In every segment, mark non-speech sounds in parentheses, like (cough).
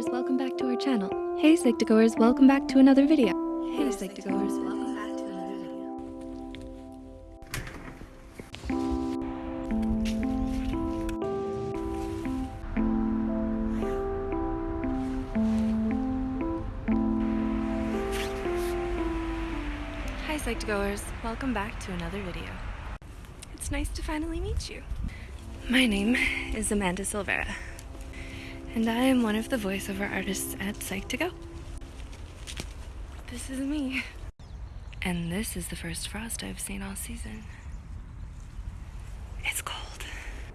Psych2Goers, welcome back to another video. Hey Psych2Goers, welcome back to another video. Hi Psych2Goers, welcome back to another video. It's nice to finally meet you. My name is Amanda Silvera, and I am one of the voiceover artists at Psych2Go. This is me. And this is the first frost I've seen all season. It's cold.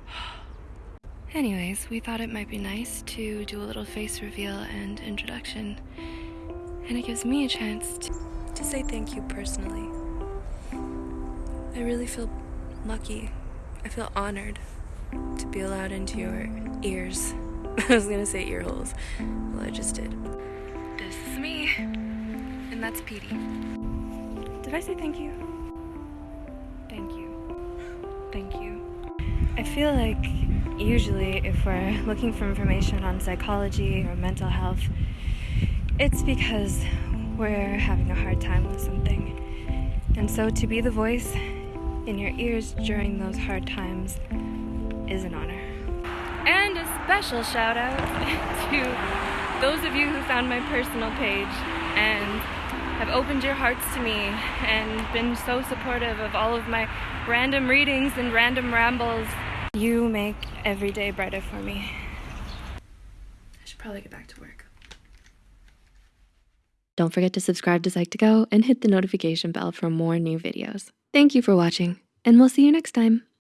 (gasps) Anyways, we thought it might be nice to do a little face reveal and introduction, and it gives me a chance to, to say thank you personally. I really feel lucky. I feel honored to be allowed into your ears. (laughs) I was gonna say ear holes. Well, I just did. This is me, and that's Petey. Did I say thank you? Thank you. Thank you. I feel like usually if we're looking for information on psychology or mental health, it's because we're having a hard time with something. And so to be the voice in your ears during those hard times is an honor. And a special shout out (laughs) to those of you who found my personal page and have opened your hearts to me and been so supportive of all of my random readings and random rambles. You make every day brighter for me. I should probably get back to work. Don't forget to subscribe to Psych2Go and hit the notification bell for more new videos. Thank you for watching, and we'll see you next time.